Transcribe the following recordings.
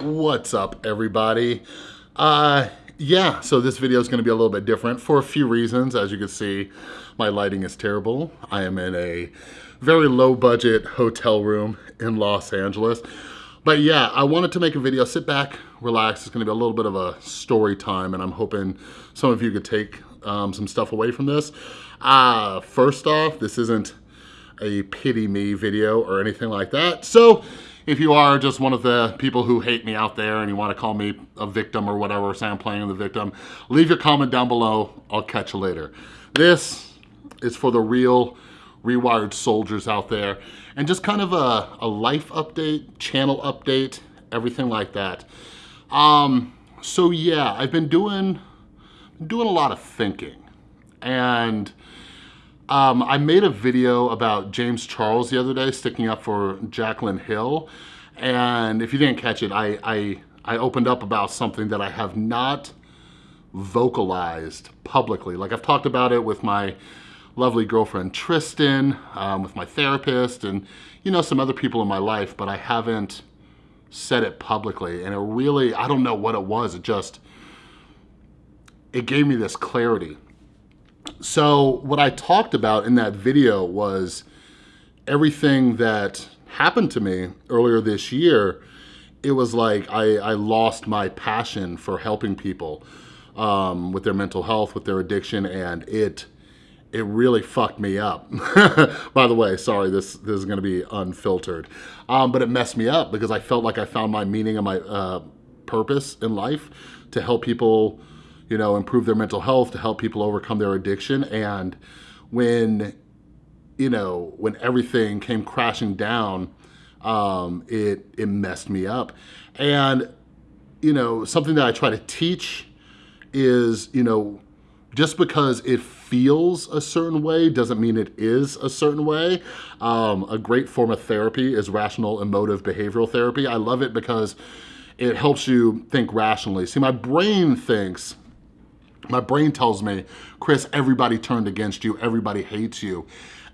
What's up, everybody? Uh, yeah, so this video is going to be a little bit different for a few reasons. As you can see, my lighting is terrible. I am in a very low budget hotel room in Los Angeles. But yeah, I wanted to make a video. Sit back, relax. It's going to be a little bit of a story time, and I'm hoping some of you could take um, some stuff away from this. Uh, first off, this isn't a pity me video or anything like that. So if you are just one of the people who hate me out there and you want to call me a victim or whatever, say I'm playing the victim, leave your comment down below. I'll catch you later. This is for the real rewired soldiers out there and just kind of a, a life update, channel update, everything like that. Um, so yeah, I've been doing, doing a lot of thinking and um, I made a video about James Charles the other day, sticking up for Jaclyn Hill. And if you didn't catch it, I, I, I opened up about something that I have not vocalized publicly. Like I've talked about it with my lovely girlfriend Tristan, um, with my therapist, and you know, some other people in my life, but I haven't said it publicly. And it really, I don't know what it was. It just, it gave me this clarity so what I talked about in that video was everything that happened to me earlier this year. It was like I, I lost my passion for helping people um, with their mental health, with their addiction, and it it really fucked me up. By the way, sorry, this, this is gonna be unfiltered. Um, but it messed me up because I felt like I found my meaning and my uh, purpose in life to help people you know, improve their mental health, to help people overcome their addiction. And when, you know, when everything came crashing down, um, it, it messed me up. And, you know, something that I try to teach is, you know, just because it feels a certain way doesn't mean it is a certain way. Um, a great form of therapy is rational emotive behavioral therapy. I love it because it helps you think rationally. See, my brain thinks my brain tells me, Chris, everybody turned against you, everybody hates you.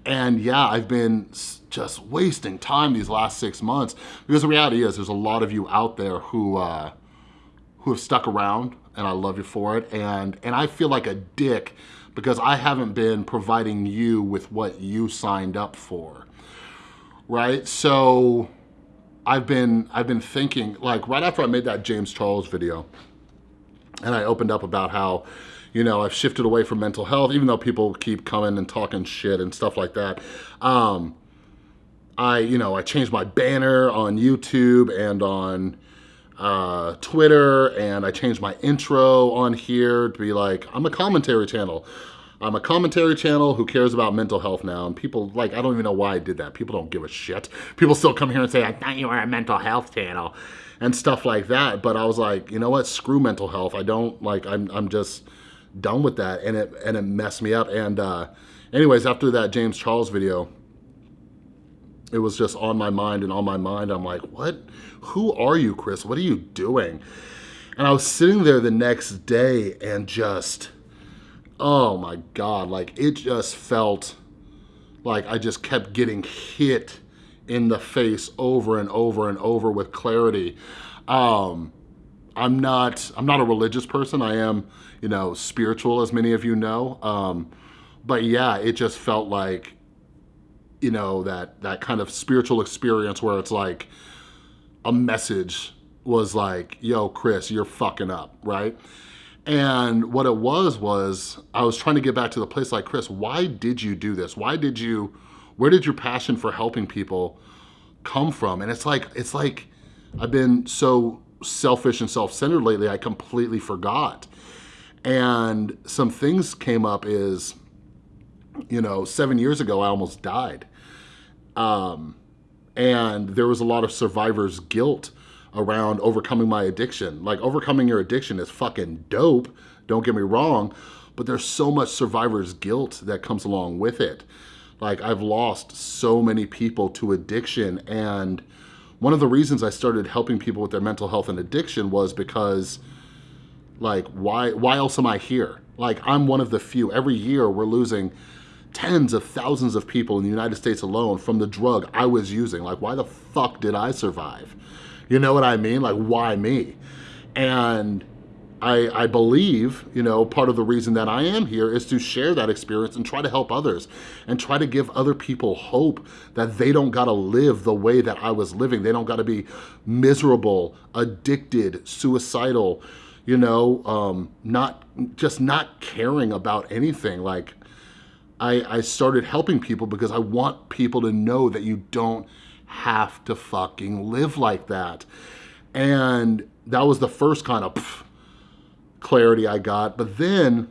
And yeah, I've been just wasting time these last six months because the reality is there's a lot of you out there who uh, who have stuck around and I love you for it. And, and I feel like a dick because I haven't been providing you with what you signed up for, right? So I've been, I've been thinking, like right after I made that James Charles video, and I opened up about how, you know, I've shifted away from mental health, even though people keep coming and talking shit and stuff like that. Um, I, you know, I changed my banner on YouTube and on uh, Twitter, and I changed my intro on here to be like, I'm a commentary channel. I'm a commentary channel who cares about mental health now, and people, like, I don't even know why I did that. People don't give a shit. People still come here and say, I thought you were a mental health channel and stuff like that. But I was like, you know what? Screw mental health. I don't like. I'm I'm just done with that, and it and it messed me up. And uh, anyways, after that James Charles video, it was just on my mind and on my mind. I'm like, what? Who are you, Chris? What are you doing? And I was sitting there the next day and just, oh my God, like it just felt like I just kept getting hit in the face over and over and over with clarity. Um, I'm not, I'm not a religious person. I am, you know, spiritual as many of you know. Um, but yeah, it just felt like, you know, that, that kind of spiritual experience where it's like a message was like, yo, Chris, you're fucking up, right? And what it was, was I was trying to get back to the place like, Chris, why did you do this? Why did you, where did your passion for helping people come from? And it's like, it's like, I've been so selfish and self-centered lately, I completely forgot. And some things came up is, you know, seven years ago, I almost died. Um, and there was a lot of survivor's guilt around overcoming my addiction. Like overcoming your addiction is fucking dope, don't get me wrong, but there's so much survivor's guilt that comes along with it. Like I've lost so many people to addiction and one of the reasons I started helping people with their mental health and addiction was because like why why else am I here? Like I'm one of the few. Every year we're losing tens of thousands of people in the United States alone from the drug I was using. Like why the fuck did I survive? You know what I mean? Like, why me? And I, I believe, you know, part of the reason that I am here is to share that experience and try to help others and try to give other people hope that they don't gotta live the way that I was living. They don't gotta be miserable, addicted, suicidal, you know, um, not just not caring about anything. Like, I, I started helping people because I want people to know that you don't have to fucking live like that. And that was the first kind of pff, clarity I got. But then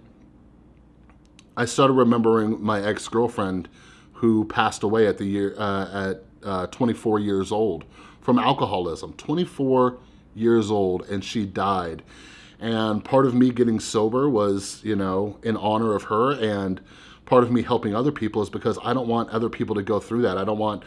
I started remembering my ex-girlfriend who passed away at the year uh, at uh, 24 years old from alcoholism. 24 years old, and she died. And part of me getting sober was, you know, in honor of her, and part of me helping other people is because I don't want other people to go through that. I don't want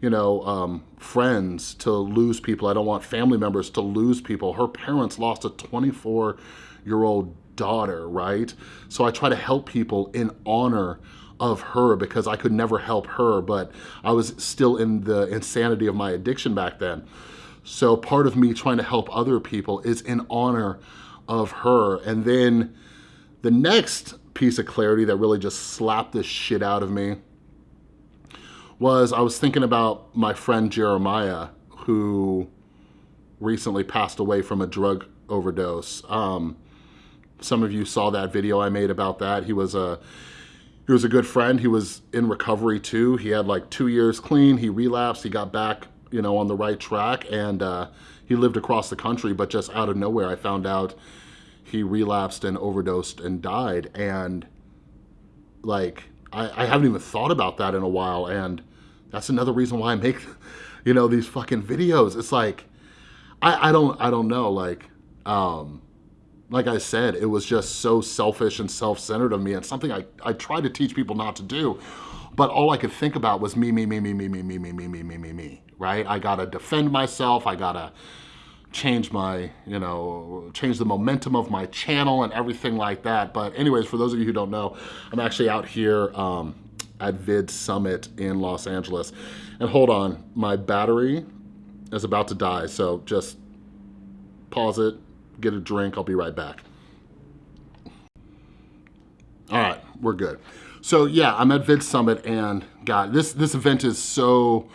you know, um, friends to lose people. I don't want family members to lose people. Her parents lost a 24 year old daughter, right? So I try to help people in honor of her because I could never help her, but I was still in the insanity of my addiction back then. So part of me trying to help other people is in honor of her. And then the next piece of clarity that really just slapped the shit out of me was I was thinking about my friend Jeremiah, who recently passed away from a drug overdose. Um, some of you saw that video I made about that. He was a he was a good friend. He was in recovery too. He had like two years clean. He relapsed. He got back, you know, on the right track, and uh, he lived across the country. But just out of nowhere, I found out he relapsed and overdosed and died. And like, I, I haven't even thought about that in a while. And that's another reason why I make, you know, these fucking videos. It's like, I, I don't, I don't know. Like, um, like I said, it was just so selfish and self-centered of me and something I, I try to teach people not to do. But all I could think about was me, me, me, me, me, me, me, me, me, me, me, me, me, right? I gotta defend myself. I gotta change my, you know, change the momentum of my channel and everything like that. But anyways, for those of you who don't know, I'm actually out here um, at Vid Summit in Los Angeles. And hold on, my battery is about to die, so just pause it, get a drink, I'll be right back. All right, we're good. So yeah, I'm at Vid Summit and God, this, this event is so,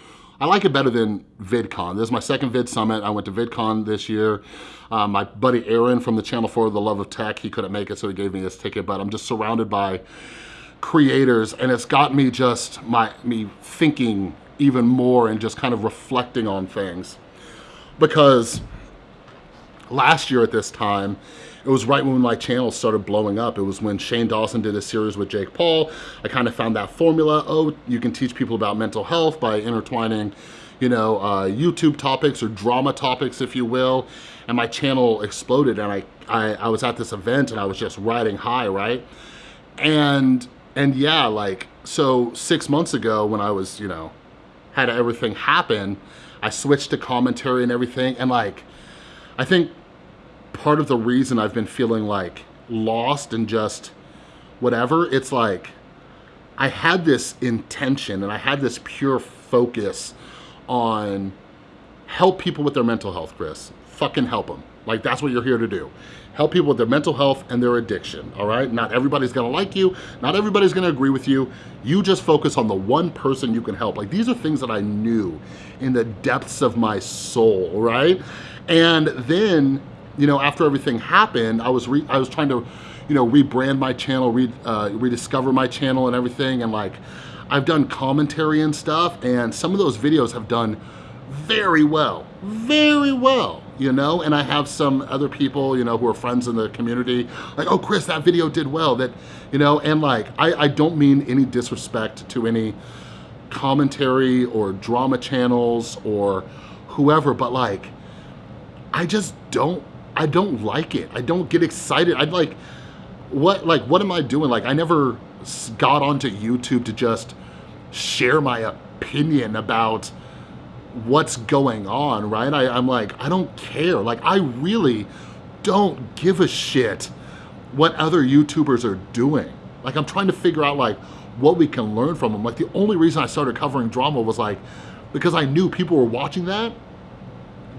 I like it better than VidCon. This is my second Vid Summit. I went to VidCon this year. Um, my buddy Aaron from the channel for The Love of Tech, he couldn't make it, so he gave me his ticket, but I'm just surrounded by creators and it's got me just my me thinking even more and just kind of reflecting on things because last year at this time it was right when my channel started blowing up. It was when Shane Dawson did a series with Jake Paul. I kind of found that formula. Oh, you can teach people about mental health by intertwining, you know, uh, YouTube topics or drama topics, if you will. And my channel exploded and I, I, I was at this event and I was just riding high, right? And and yeah, like, so six months ago when I was, you know, had everything happen, I switched to commentary and everything. And like, I think part of the reason I've been feeling like lost and just whatever, it's like, I had this intention and I had this pure focus on help people with their mental health, Chris. Fucking help them. Like that's what you're here to do help people with their mental health and their addiction, all right? Not everybody's gonna like you, not everybody's gonna agree with you. You just focus on the one person you can help. Like these are things that I knew in the depths of my soul, right? And then, you know, after everything happened, I was I was trying to, you know, rebrand my channel, re uh, rediscover my channel and everything, and like, I've done commentary and stuff, and some of those videos have done very well, very well you know? And I have some other people, you know, who are friends in the community, like, oh, Chris, that video did well, that, you know, and like, I, I don't mean any disrespect to any commentary or drama channels or whoever, but like, I just don't, I don't like it. I don't get excited. I'd like, what, like, what am I doing? Like, I never got onto YouTube to just share my opinion about what's going on, right? I, I'm like, I don't care. Like, I really don't give a shit what other YouTubers are doing. Like, I'm trying to figure out like what we can learn from them. Like, the only reason I started covering drama was like, because I knew people were watching that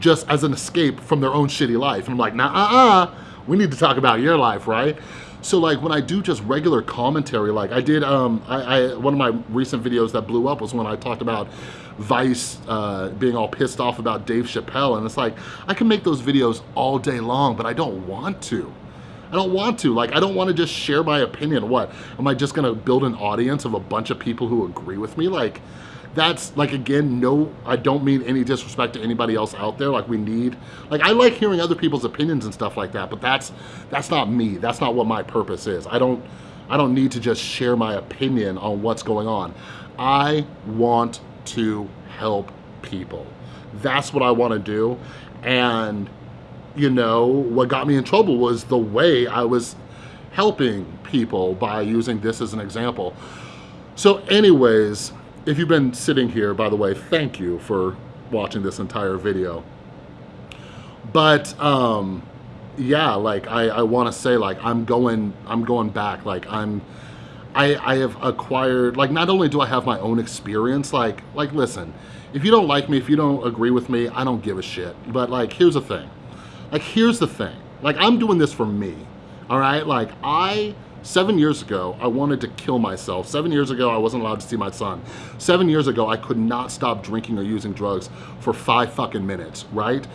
just as an escape from their own shitty life. And I'm like, nah, uh-uh, we need to talk about your life, right? So like when I do just regular commentary, like I did, um, I, I one of my recent videos that blew up was when I talked about Vice uh, being all pissed off about Dave Chappelle. And it's like, I can make those videos all day long, but I don't want to. I don't want to. Like, I don't want to just share my opinion. What? Am I just going to build an audience of a bunch of people who agree with me? Like, that's like again no i don't mean any disrespect to anybody else out there. Like we need like i like hearing other people's opinions and stuff like that but that's that's not me. That's not what my purpose is. I don't i don't need to just share my opinion on what's going on. I want to help people. That's what i want to do. And you know what got me in trouble was the way i was helping people by using this as an example. So anyways if you've been sitting here, by the way, thank you for watching this entire video. But um, yeah, like I, I want to say, like I'm going, I'm going back. Like I'm, I, I have acquired. Like not only do I have my own experience, like like listen, if you don't like me, if you don't agree with me, I don't give a shit. But like here's the thing, like here's the thing. Like I'm doing this for me. All right, like I Seven years ago, I wanted to kill myself. Seven years ago, I wasn't allowed to see my son. Seven years ago, I could not stop drinking or using drugs for five fucking minutes, right?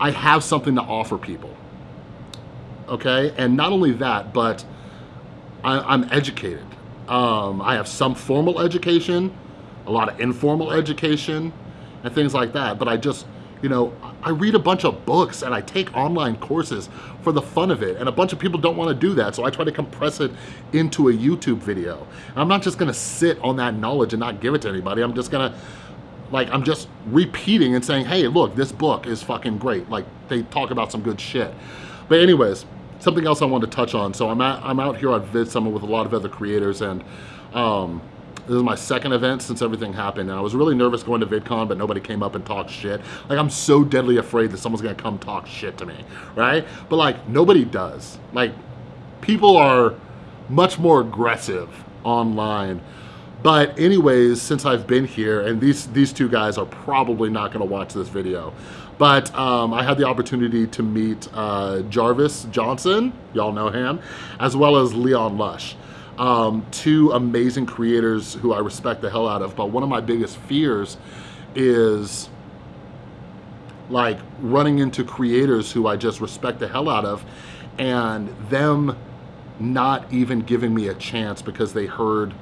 I have something to offer people, okay? And not only that, but I, am educated. Um, I have some formal education, a lot of informal education, and things like that, but I just, you know, I read a bunch of books and I take online courses for the fun of it. And a bunch of people don't wanna do that. So I try to compress it into a YouTube video. And I'm not just gonna sit on that knowledge and not give it to anybody. I'm just gonna, like, I'm just repeating and saying, hey, look, this book is fucking great. Like, they talk about some good shit. But anyways, something else I wanted to touch on. So I'm, at, I'm out here at VidSummit with a lot of other creators and um, this is my second event since everything happened. And I was really nervous going to VidCon, but nobody came up and talked shit. Like, I'm so deadly afraid that someone's gonna come talk shit to me, right? But like, nobody does. Like, people are much more aggressive online. But anyways, since I've been here, and these, these two guys are probably not gonna watch this video, but um, I had the opportunity to meet uh, Jarvis Johnson, y'all know him, as well as Leon Lush um, two amazing creators who I respect the hell out of. But one of my biggest fears is like running into creators who I just respect the hell out of and them not even giving me a chance because they heard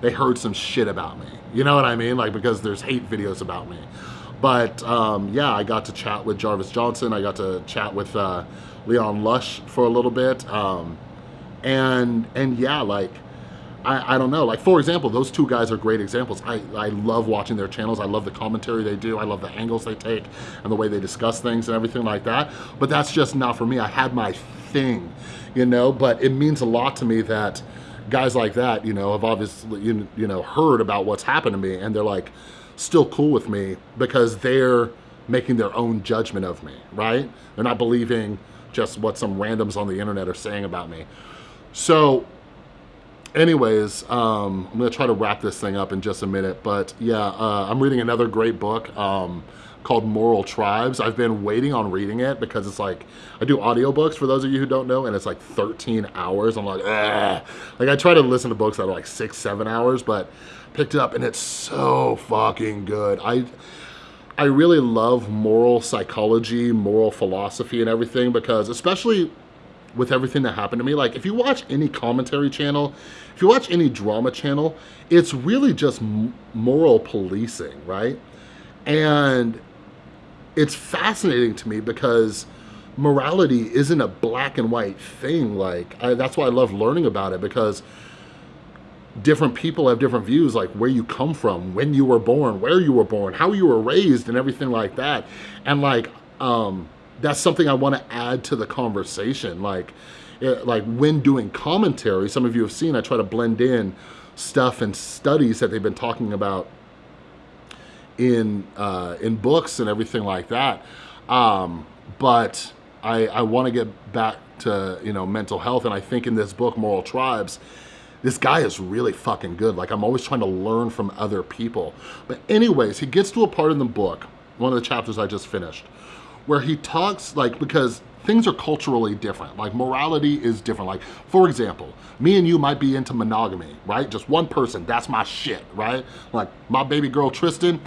they heard some shit about me. You know what I mean? Like because there's hate videos about me. But um, yeah, I got to chat with Jarvis Johnson. I got to chat with uh, Leon Lush for a little bit. Um, and and yeah like I, I don't know. Like for example those two guys are great examples. I, I love watching their channels. I love the commentary they do. I love the angles they take and the way they discuss things and everything like that. But that's just not for me. I had my thing you know? But it means a lot to me that guys like that you know have obviously you, you know heard about what's happened to me and they're like still cool with me because they're making their own judgment of me right? They're not believing just what some randoms on the internet are saying about me so anyways, um, I'm gonna try to wrap this thing up in just a minute, but yeah, uh, I'm reading another great book um, called Moral Tribes. I've been waiting on reading it because it's like, I do audiobooks for those of you who don't know, and it's like 13 hours. I'm like, Ugh. like I try to listen to books that are like six, seven hours, but picked it up and it's so fucking good. I, I really love moral psychology, moral philosophy and everything because especially with everything that happened to me. Like if you watch any commentary channel, if you watch any drama channel, it's really just moral policing, right? And it's fascinating to me because morality isn't a black and white thing. Like I, that's why I love learning about it because different people have different views like where you come from when you were born where you were born how you were raised and everything like that and like um that's something I want to add to the conversation. Like, it, like when doing commentary, some of you have seen, I try to blend in stuff and studies that they've been talking about in uh, in books and everything like that. Um, but I, I want to get back to you know mental health, and I think in this book, Moral Tribes, this guy is really fucking good. Like I'm always trying to learn from other people. But anyways, he gets to a part in the book, one of the chapters I just finished, where he talks like, because things are culturally different. Like morality is different. Like for example, me and you might be into monogamy, right? Just one person, that's my shit, right? Like my baby girl Tristan,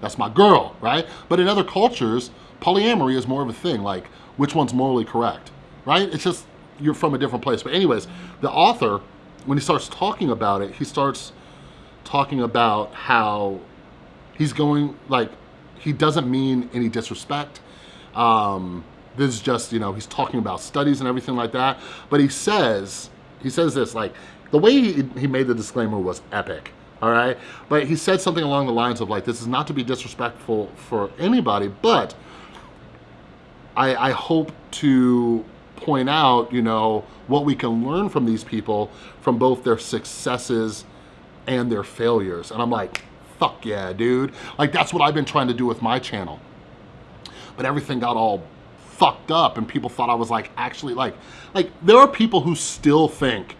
that's my girl, right? But in other cultures, polyamory is more of a thing, like which one's morally correct, right? It's just, you're from a different place. But anyways, the author, when he starts talking about it, he starts talking about how he's going, like, he doesn't mean any disrespect. Um, this is just, you know, he's talking about studies and everything like that. But he says, he says this, like, the way he, he made the disclaimer was epic, all right? But he said something along the lines of like, this is not to be disrespectful for anybody, but I, I hope to point out, you know, what we can learn from these people from both their successes and their failures. And I'm like, fuck yeah, dude. Like that's what I've been trying to do with my channel. But everything got all fucked up and people thought I was like actually like, like there are people who still think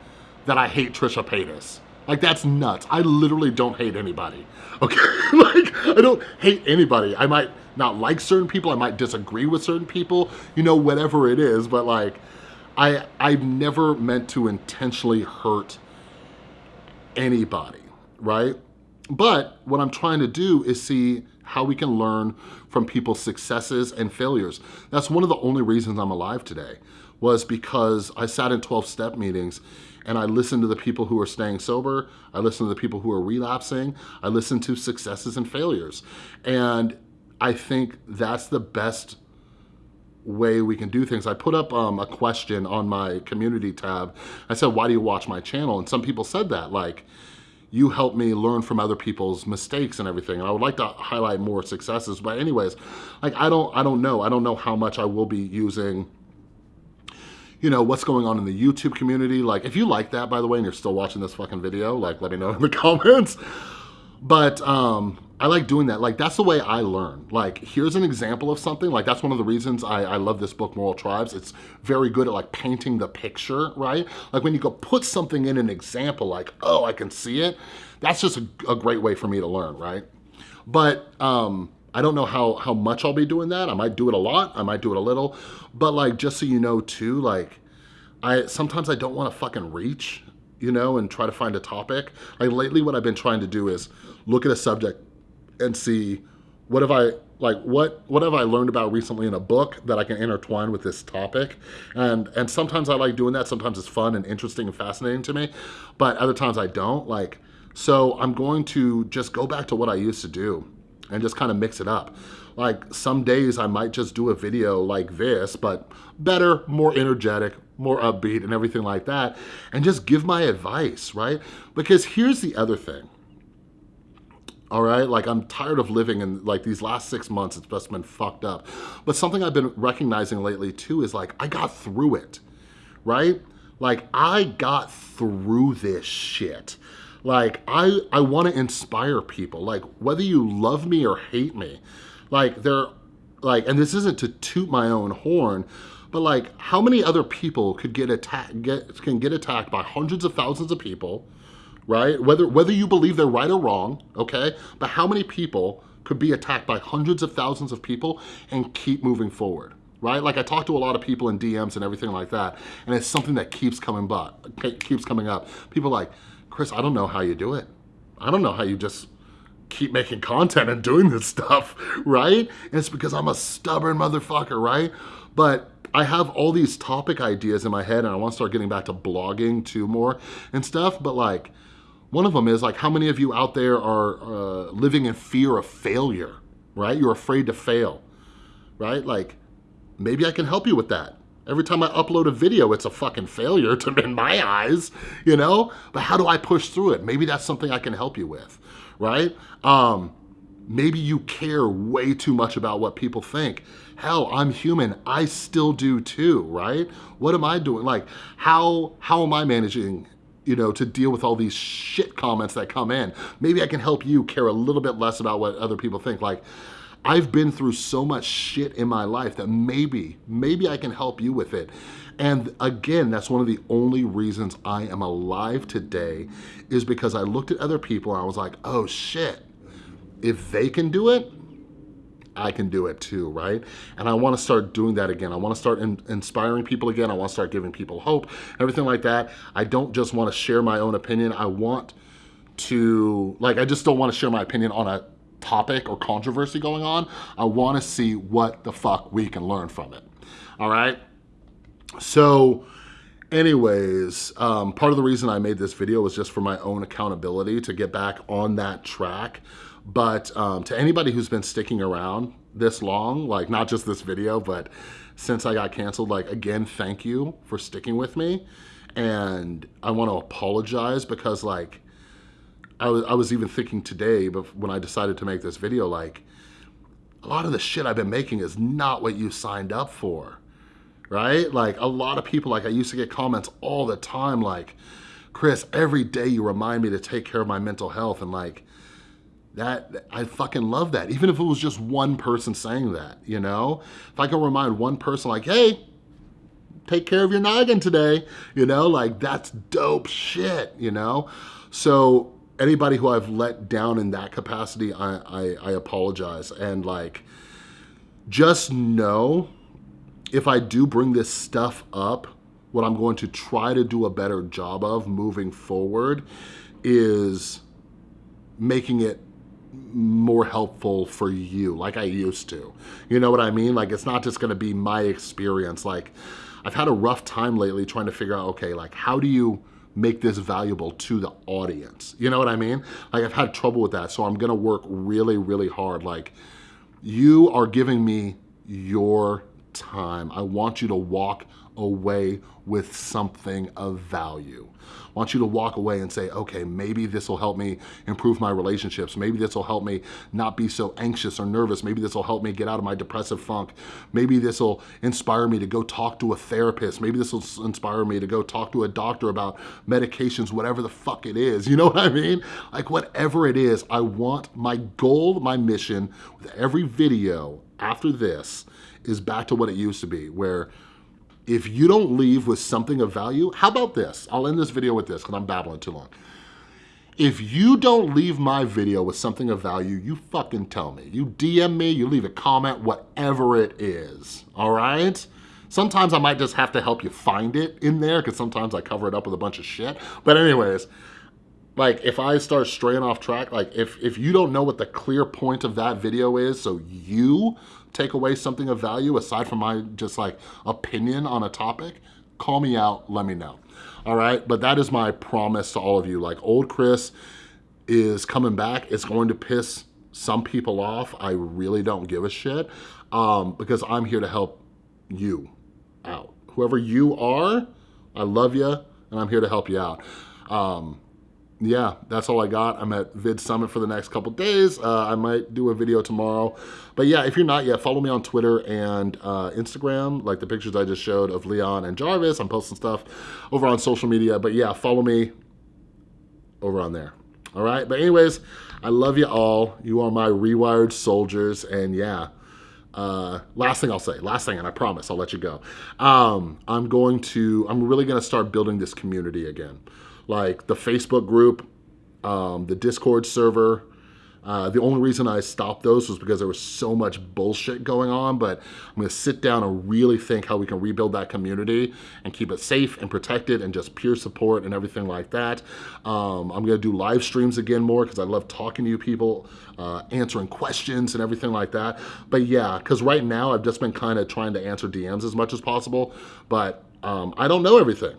that I hate Trisha Paytas. Like that's nuts. I literally don't hate anybody. Okay, like I don't hate anybody. I might not like certain people. I might disagree with certain people, you know, whatever it is. But like, I, I've never meant to intentionally hurt anybody, right? But what I'm trying to do is see how we can learn from people's successes and failures. That's one of the only reasons I'm alive today was because I sat in 12 step meetings and I listened to the people who are staying sober. I listened to the people who are relapsing. I listened to successes and failures. And I think that's the best way we can do things. I put up um, a question on my community tab. I said, why do you watch my channel? And some people said that, like, you help me learn from other people's mistakes and everything. And I would like to highlight more successes. But anyways, like, I don't, I don't know. I don't know how much I will be using you know, what's going on in the YouTube community. Like, if you like that, by the way, and you're still watching this fucking video, like, let me know in the comments. But um, I like doing that. Like, that's the way I learn. Like, here's an example of something. Like, that's one of the reasons I, I love this book, Moral Tribes. It's very good at, like, painting the picture, right? Like, when you go put something in an example, like, oh, I can see it. That's just a, a great way for me to learn, right? But um, I don't know how, how much I'll be doing that. I might do it a lot. I might do it a little. But, like, just so you know, too, like, I sometimes I don't want to fucking reach you know, and try to find a topic. Like lately what I've been trying to do is look at a subject and see what have I like what what have I learned about recently in a book that I can intertwine with this topic? And and sometimes I like doing that. Sometimes it's fun and interesting and fascinating to me but other times I don't like so I'm going to just go back to what I used to do and just kind of mix it up. Like some days I might just do a video like this but better more energetic more upbeat and everything like that and just give my advice right? Because here's the other thing all right? Like I'm tired of living in like these last six months, it's just been fucked up. But something I've been recognizing lately too is like, I got through it, right? Like I got through this shit. Like I, I wanna inspire people, like whether you love me or hate me, like they're like, and this isn't to toot my own horn, but like how many other people could get attacked, get, can get attacked by hundreds of thousands of people, right? Whether, whether you believe they're right or wrong, okay? But how many people could be attacked by hundreds of thousands of people and keep moving forward, right? Like I talk to a lot of people in DMs and everything like that, and it's something that keeps coming up, keeps coming up. People like, Chris, I don't know how you do it. I don't know how you just keep making content and doing this stuff, right? And it's because I'm a stubborn motherfucker, right? But I have all these topic ideas in my head and I want to start getting back to blogging too more and stuff, but like, one of them is like, how many of you out there are uh, living in fear of failure, right? You're afraid to fail, right? Like, maybe I can help you with that. Every time I upload a video, it's a fucking failure to in my eyes, you know? But how do I push through it? Maybe that's something I can help you with, right? Um, maybe you care way too much about what people think. Hell, I'm human, I still do too, right? What am I doing? Like, how, how am I managing you know, to deal with all these shit comments that come in. Maybe I can help you care a little bit less about what other people think. Like, I've been through so much shit in my life that maybe, maybe I can help you with it. And again, that's one of the only reasons I am alive today is because I looked at other people and I was like, oh shit, if they can do it, I can do it too, right? And I wanna start doing that again. I wanna start in inspiring people again. I wanna start giving people hope, everything like that. I don't just wanna share my own opinion. I want to, like, I just don't wanna share my opinion on a topic or controversy going on. I wanna see what the fuck we can learn from it, all right? So, anyways, um, part of the reason I made this video was just for my own accountability to get back on that track. But um, to anybody who's been sticking around this long, like not just this video, but since I got canceled, like again, thank you for sticking with me. And I want to apologize because like, I was, I was even thinking today, but when I decided to make this video, like a lot of the shit I've been making is not what you signed up for right? Like a lot of people, like I used to get comments all the time like, Chris, every day you remind me to take care of my mental health and like, that I fucking love that. Even if it was just one person saying that, you know? If I can remind one person like, hey, take care of your noggin today, you know? Like that's dope shit, you know? So anybody who I've let down in that capacity, I, I, I apologize. And like, just know if I do bring this stuff up, what I'm going to try to do a better job of moving forward is making it more helpful for you like I used to. You know what I mean? Like it's not just gonna be my experience. Like I've had a rough time lately trying to figure out, okay, like how do you make this valuable to the audience? You know what I mean? Like I've had trouble with that. So I'm gonna work really, really hard. Like you are giving me your time. I want you to walk away with something of value. I want you to walk away and say, okay, maybe this will help me improve my relationships. Maybe this will help me not be so anxious or nervous. Maybe this will help me get out of my depressive funk. Maybe this will inspire me to go talk to a therapist. Maybe this will inspire me to go talk to a doctor about medications, whatever the fuck it is. You know what I mean? Like whatever it is, I want my goal, my mission with every video after this is back to what it used to be, where if you don't leave with something of value, how about this? I'll end this video with this because I'm babbling too long. If you don't leave my video with something of value, you fucking tell me. You DM me, you leave a comment, whatever it is, all right? Sometimes I might just have to help you find it in there because sometimes I cover it up with a bunch of shit. But anyways, like if I start straying off track, like if, if you don't know what the clear point of that video is, so you take away something of value aside from my just like opinion on a topic, call me out, let me know. All right, but that is my promise to all of you. Like old Chris is coming back. It's going to piss some people off. I really don't give a shit um, because I'm here to help you out. Whoever you are, I love you and I'm here to help you out. Um, yeah, that's all I got. I'm at Vid Summit for the next couple days. Uh, I might do a video tomorrow. But yeah, if you're not yet, follow me on Twitter and uh, Instagram, like the pictures I just showed of Leon and Jarvis. I'm posting stuff over on social media. But yeah, follow me over on there. All right, but anyways, I love you all. You are my rewired soldiers. And yeah, uh, last thing I'll say, last thing, and I promise I'll let you go. Um, I'm going to, I'm really gonna start building this community again like the Facebook group, um, the Discord server. Uh, the only reason I stopped those was because there was so much bullshit going on, but I'm gonna sit down and really think how we can rebuild that community and keep it safe and protected and just peer support and everything like that. Um, I'm gonna do live streams again more because I love talking to you people, uh, answering questions and everything like that. But yeah, because right now I've just been kind of trying to answer DMs as much as possible, but um, I don't know everything.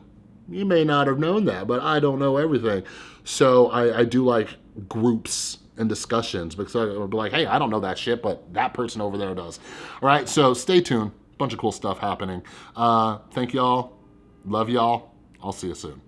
You may not have known that, but I don't know everything. So I, I do like groups and discussions because I'll be like, hey, I don't know that shit, but that person over there does. All right, so stay tuned. Bunch of cool stuff happening. Uh, thank y'all. Love y'all. I'll see you soon.